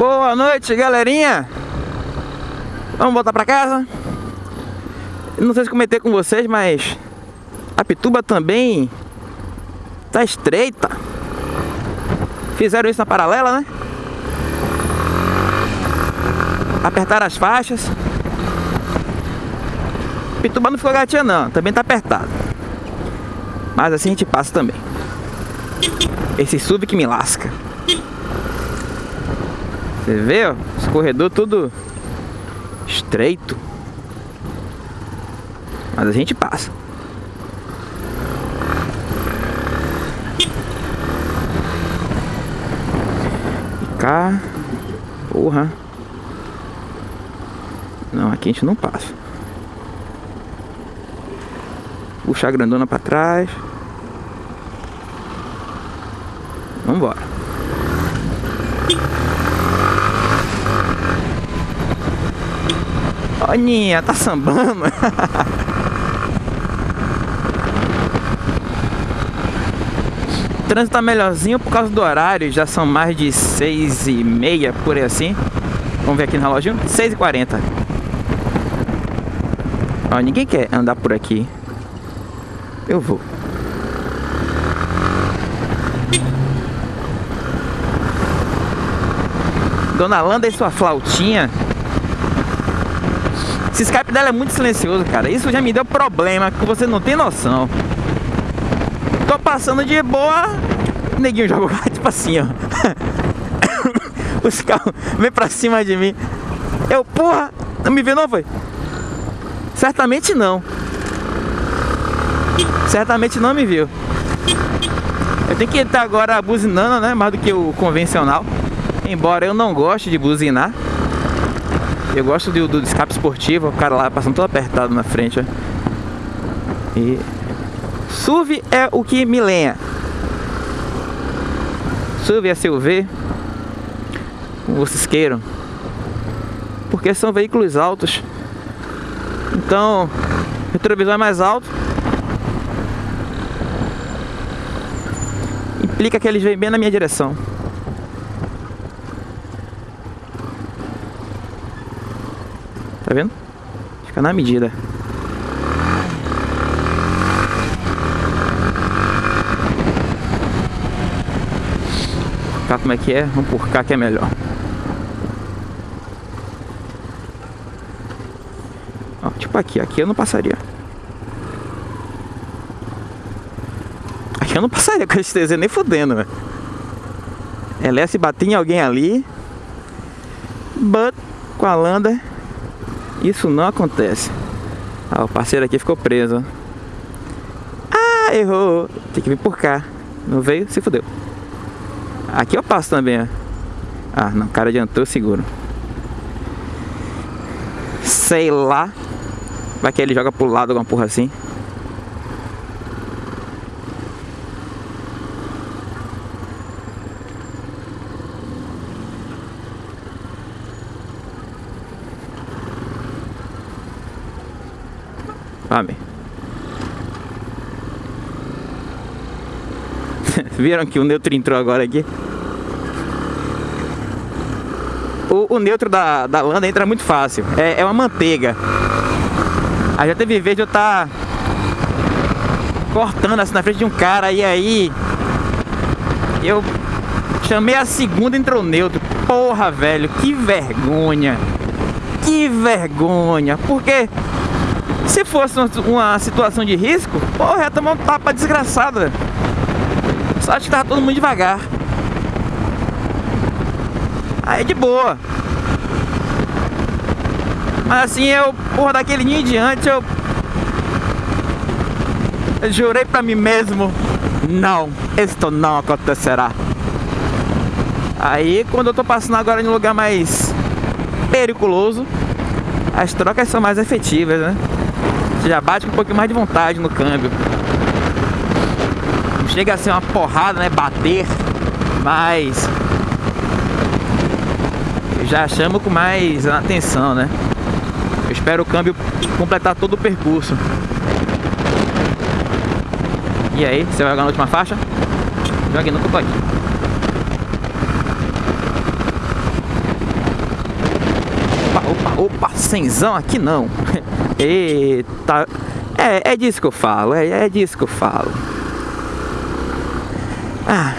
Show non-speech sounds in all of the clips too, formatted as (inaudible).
Boa noite, galerinha. Vamos voltar pra casa? Não sei se comentei com vocês, mas a Pituba também tá estreita. Fizeram isso na paralela, né? Apertaram as faixas. Pituba não ficou gatinha não, também tá apertado. Mas assim a gente passa também. Esse sub que me lasca. Você vê, ó, escorredor tudo estreito. Mas a gente passa. Cá. Porra. Não, aqui a gente não passa. Puxar a grandona pra trás. Vambora. Aninha, tá sambando. (laughs) trânsito tá melhorzinho por causa do horário. Já são mais de seis e meia, por aí assim. Vamos ver aqui no relógio. 6 e 40 Ó, ninguém quer andar por aqui. Eu vou. Dona Landa e sua flautinha esse Skype dela é muito silencioso, cara. Isso já me deu problema, que você não tem noção. Tô passando de boa, o neguinho joga (laughs) tipo assim, ó. (coughs) Os carros vêm pra cima de mim. Eu, porra, não me vê não, foi? Certamente não. Certamente não me viu. Eu tenho que estar agora buzinando, né? Mais do que o convencional. Embora eu não goste de buzinar. Eu gosto do, do escape esportivo, o cara lá passando todo apertado na frente, ó. E... SUV é o que me lenha. SUV é SUV, como vocês queiram. Porque são veículos altos. Então, o retrovisor é mais alto. Implica que eles vêm bem na minha direção. Tá vendo? Fica na medida. Cá como é que é? Vamos por cá que é melhor. Ó, tipo aqui, aqui eu não passaria. Aqui eu não passaria com esse TZ nem fudendo, velho. Ela ia se bater em alguém ali. But com a Landa isso não acontece. Ah, o parceiro aqui ficou preso. Ah, errou. Tem que vir por cá. Não veio, se fodeu. Aqui eu passo também, ó. Ah, não, o cara adiantou, seguro. Sei lá. Vai que ele joga pro lado alguma porra assim. Sabe? (laughs) Viram que o neutro entrou agora aqui? O, o neutro da, da landa entra muito fácil. É, é uma manteiga. Aí já teve vez de eu estar tá cortando assim na frente de um cara e aí eu chamei a segunda entrou neutro. Porra, velho, que vergonha. Que vergonha. Porque se fosse uma situação de risco, porra, ia tomar um tapa desgraçado. Só acho que tava todo mundo devagar. Aí de boa. Mas assim, eu, porra, daquele dia em diante, eu... eu jurei pra mim mesmo, não, isto não acontecerá. Aí, quando eu tô passando agora em um lugar mais periculoso, as trocas são mais efetivas, né? Você já bate com um pouquinho mais de vontade no câmbio. Não chega a ser uma porrada, né? Bater, mas já chamo com mais atenção, né? Eu espero o câmbio completar todo o percurso. E aí, você vai jogar na última faixa? Jogue no que eu tô aqui. Opa, cenzão aqui não. (laughs) Eita. É, é disso que eu falo, é, é disso que eu falo. Ah,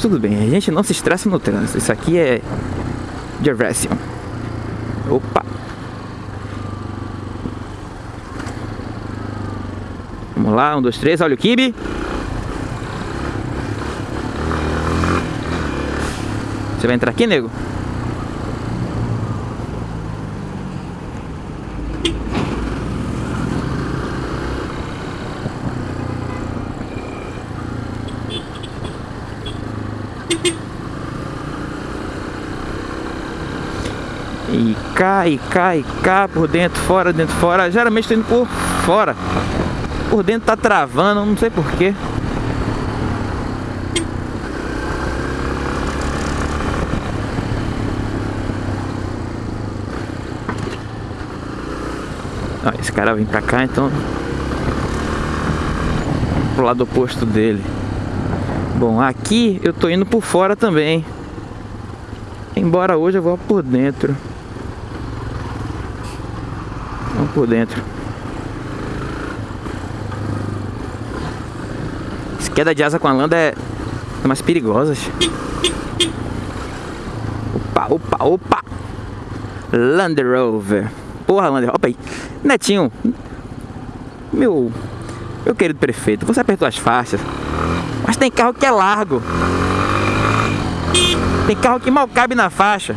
tudo bem, a gente não se estressa no trânsito. Isso aqui é diversion. Opa. Vamos lá, um, dois, três, olha o kibe. Você vai entrar aqui, nego? E cá, e cá, e cá, por dentro, fora, dentro, fora. Geralmente estou indo por fora. Por dentro tá travando, não sei porquê. Ah, esse cara vem pra cá, então... Pro lado oposto dele. Bom, aqui eu tô indo por fora também. Embora hoje eu vou por dentro. Vamos por dentro. Queda de asa com a landa é, é mais perigosas. Opa, opa, opa! Land Rover. Porra, Land Rover. aí. Netinho. Meu. Meu querido prefeito, você apertou as faixas. Mas tem carro que é largo. Tem carro que mal cabe na faixa.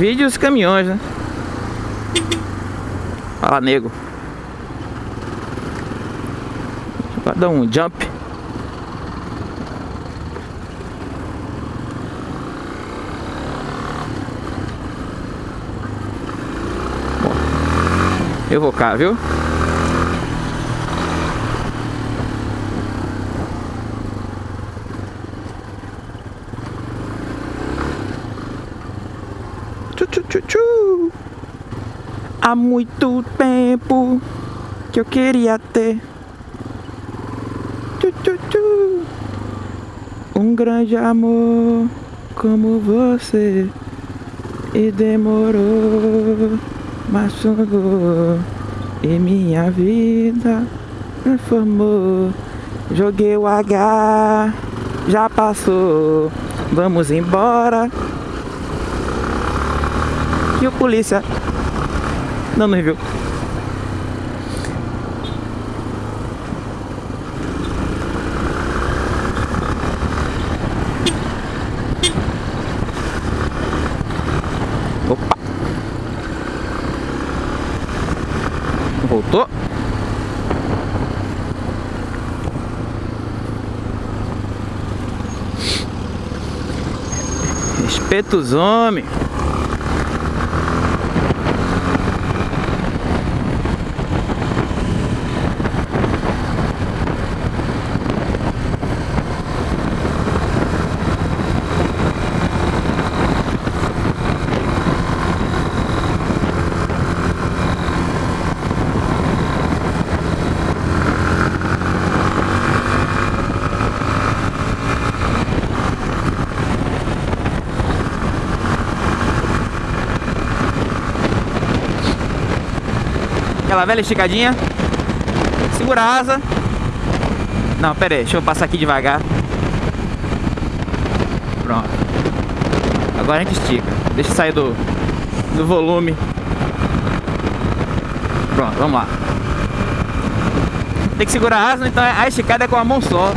Vídeo os caminhões, né? Fala, nego. Eu dar um jump. Eu vou cá, viu? Há muito tempo que eu queria ter. Um grande amor como você. E demorou, mas chegou e minha vida transformou. Joguei o H, já passou, vamos embora. E o polícia nos viu. Opa! Voltou? Respeita os homens. Aquela velha esticadinha. Segura a asa. Não, pera aí, deixa eu passar aqui devagar. Pronto. Agora a gente estica. Deixa sair do, do volume. Pronto, vamos lá. Tem que segurar a asa, então a esticada é com a mão só.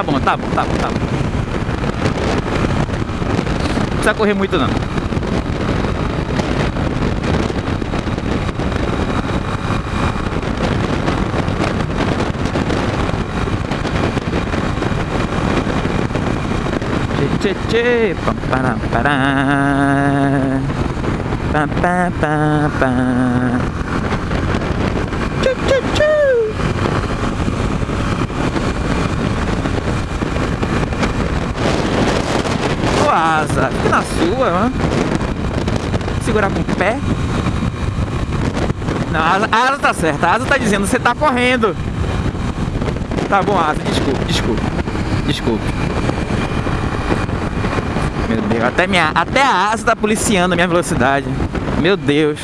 Tá bom, tá bom, tá bom, tá bom. Não precisa correr muito não. Tchê, tchê, tchê, pam, param, param. Pá, pá, pá, pá. Tchu, tchu, tchu. Ô asa, na sua. Segurar com o pé. Não, a asa, a asa tá certa. A asa tá dizendo, você tá correndo. Tá bom, asa, desculpe, desculpe. Desculpe. Meu Deus, até, minha, até a asa tá policiando a minha velocidade. Meu Deus.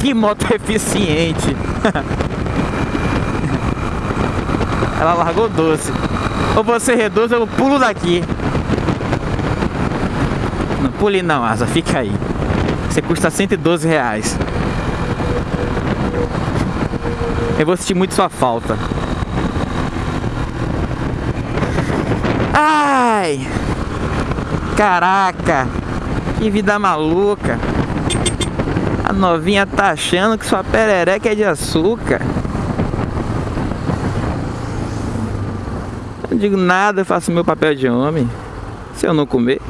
Que moto (laughs) eficiente. Ela largou doce. Ou você reduz, eu pulo daqui. Não pule não, asa, fica aí. Você custa 112 reais. Eu vou sentir muito sua falta. Ai! Caraca! Que vida maluca! A novinha tá achando que sua perereca é de açúcar. Não digo nada, eu faço meu papel de homem. Se eu não comer,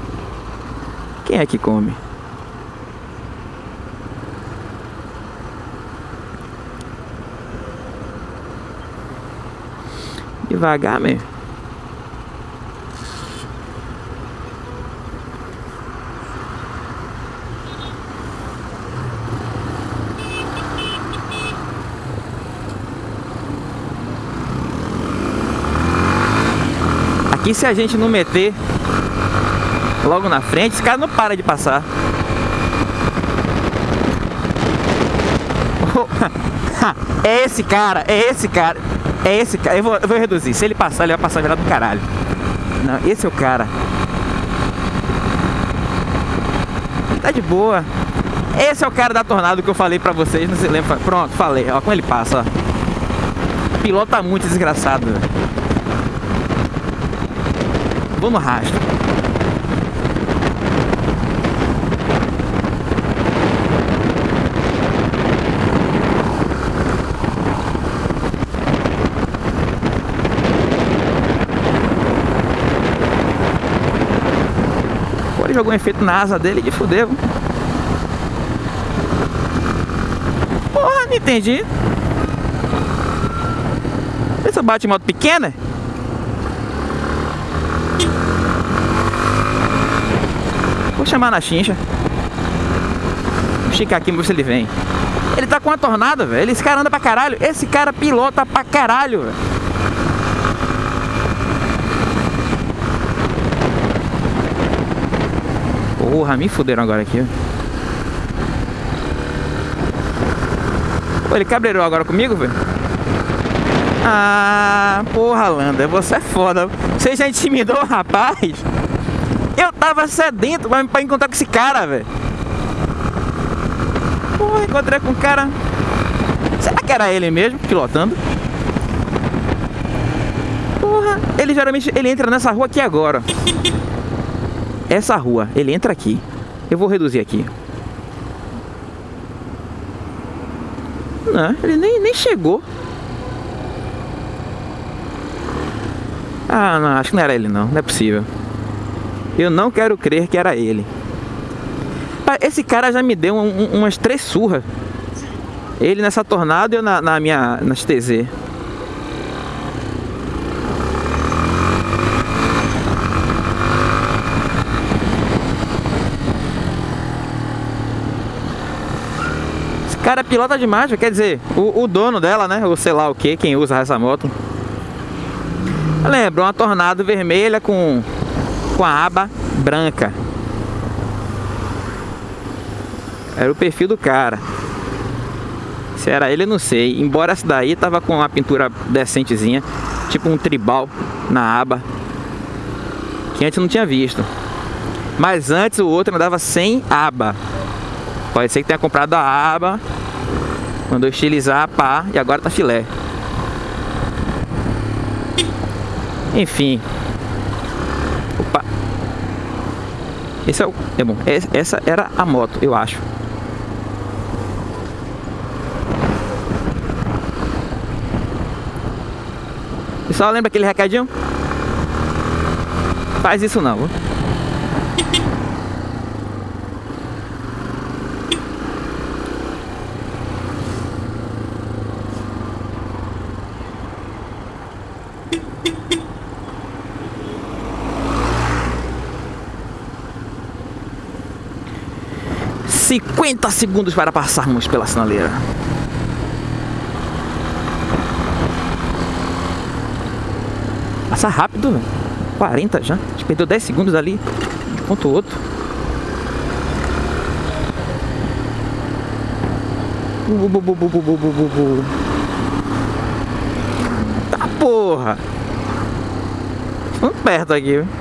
quem é que come? Devagar mesmo. Aqui se a gente não meter logo na frente, esse cara não para de passar. (laughs) É esse cara, é esse cara, é esse cara. Eu vou, eu vou reduzir. Se ele passar, ele vai passar virado do caralho. Não, esse é o cara. Tá de boa. Esse é o cara da tornado que eu falei pra vocês, não se lembra. Pronto, falei. Ó, como ele passa, ó. Pilota muito desgraçado. Vou no rastro. Ele jogou um efeito na asa dele e fudeu. Porra, não entendi. Essa bate moto pequena? Vou chamar na chincha. Vou esticar aqui, ver se ele vem. Ele tá com uma tornada, velho. Esse cara anda pra caralho. Esse cara pilota pra caralho, velho. Porra, me fuderam agora aqui. Pô, ele cabreirou agora comigo, velho? Ah, porra, Landa, você é foda. Você já intimidou o rapaz? Eu tava sedento pra encontrar com esse cara, velho. Porra, encontrei com o cara. Será que era ele mesmo, pilotando? Porra, ele geralmente ele entra nessa rua aqui agora essa rua, ele entra aqui. Eu vou reduzir aqui. Não, ele nem, nem chegou. Ah, não, acho que não era ele não, não é possível. Eu não quero crer que era ele. Esse cara já me deu um, um, umas três surras. Ele nessa tornada e eu na, na minha nas TZ. Cara pilota demais, quer dizer, o, o, dono dela, né? Ou sei lá o que, quem usa essa moto. Lembra, uma tornado vermelha com, com a aba branca. Era o perfil do cara. Se era ele, eu não sei. Embora essa daí tava com uma pintura decentezinha, tipo um tribal na aba. Que antes não tinha visto. Mas antes o outro andava sem aba. Pode ser que tenha comprado a aba Mandou estilizar, pá, e agora tá filé. Enfim. Opa. Esse é o... É bom. Essa era a moto, eu acho. Pessoal, lembra aquele recadinho? Faz isso não. 50 segundos para passarmos pela sinaleira. Passa rápido, velho. 40 já. A gente perdeu 10 segundos ali. Enquanto o outro. Tá porra! Estamos perto aqui, viu?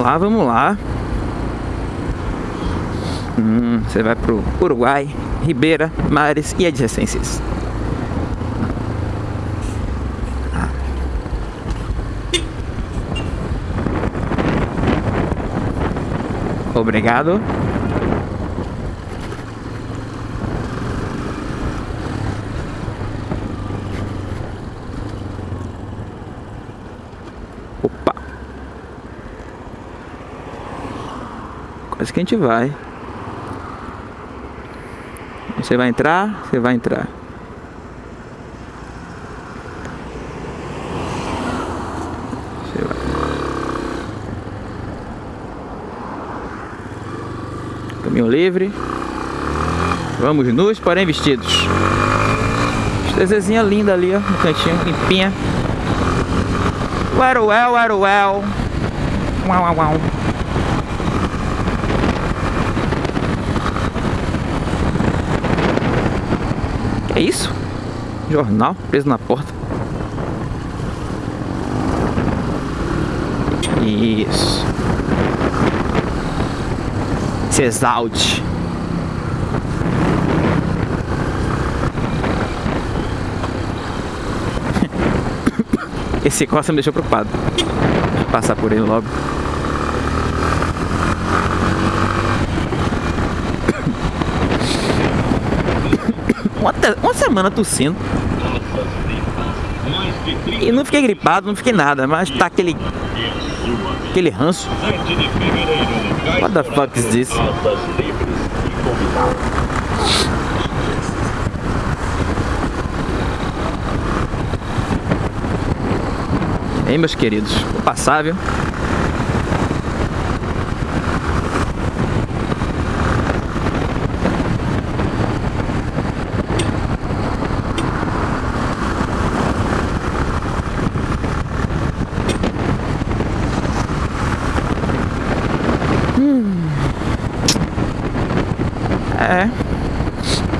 Vamos lá, vamos lá. Hum, você vai pro Uruguai, Ribeira, Mares e adjacências. Obrigado. Quase que a gente vai. Você vai entrar? Você vai entrar. Você vai. Caminho livre. Vamos nus, porém vestidos. Estezezinha linda ali, ó, no cantinho, limpinha. Well, well, well. Uau, uau, uau. É isso? Jornal preso na porta. Isso. Se exalte. (laughs) Esse costa me deixou preocupado. Vou passar por ele logo. Te- uma semana tossindo. E não fiquei gripado, não fiquei nada, mas tá aquele. aquele ranço. What the fuck is this? Aí, meus queridos, vou passar, viu? É.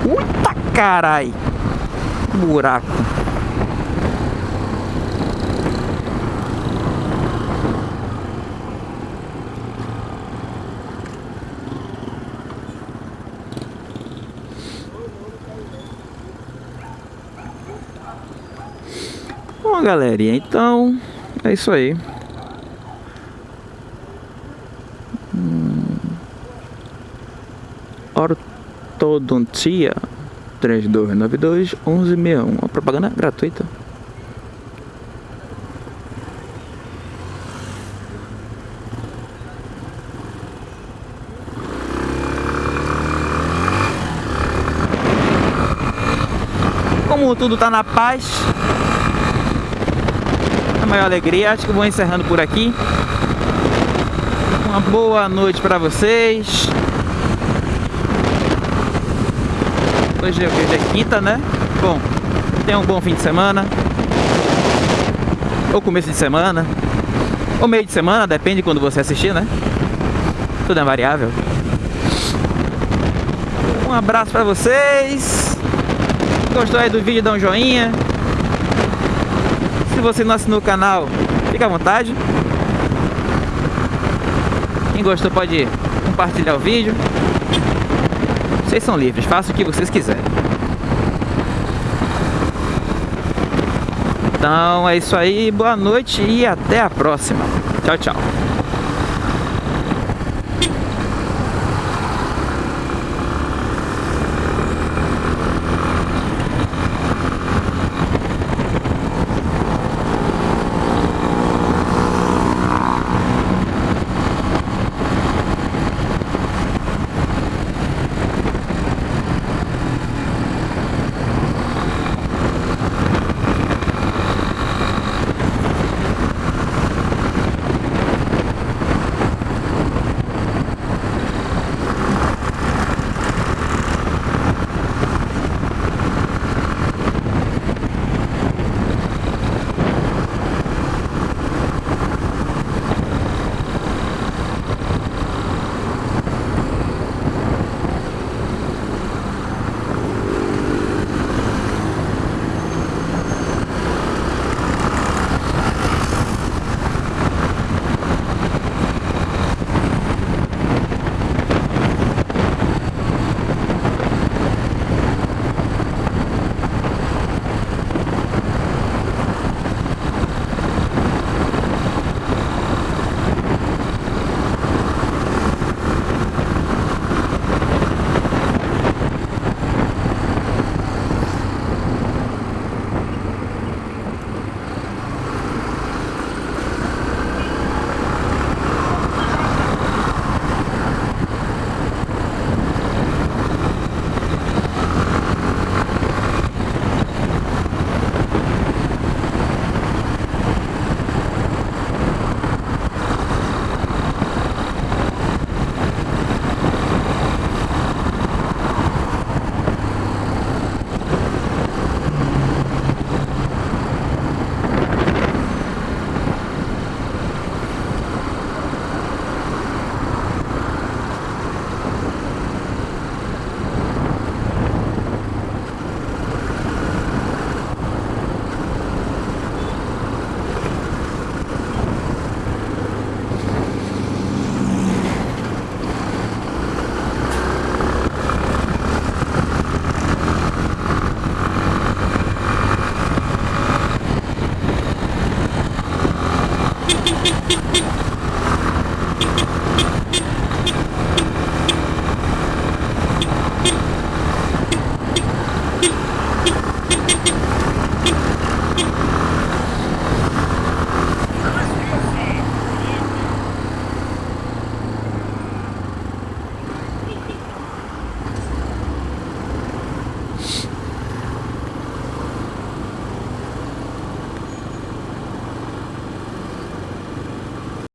Puta carai. Buraco. Bom, galerinha, então é isso aí. Ortodontia 3292 1161. Uma propaganda gratuita. Como tudo tá na paz, a maior alegria, acho que vou encerrando por aqui. Uma boa noite para vocês. Hoje, hoje é quinta, né? Bom, tenha um bom fim de semana. Ou começo de semana. Ou meio de semana, depende de quando você assistir, né? Tudo é variável. Um abraço pra vocês. Gostou aí do vídeo, dá um joinha. Se você não assinou o canal, fica à vontade. Quem gostou pode compartilhar o vídeo. Vocês são livres, façam o que vocês quiserem. Então é isso aí, boa noite e até a próxima. Tchau, tchau.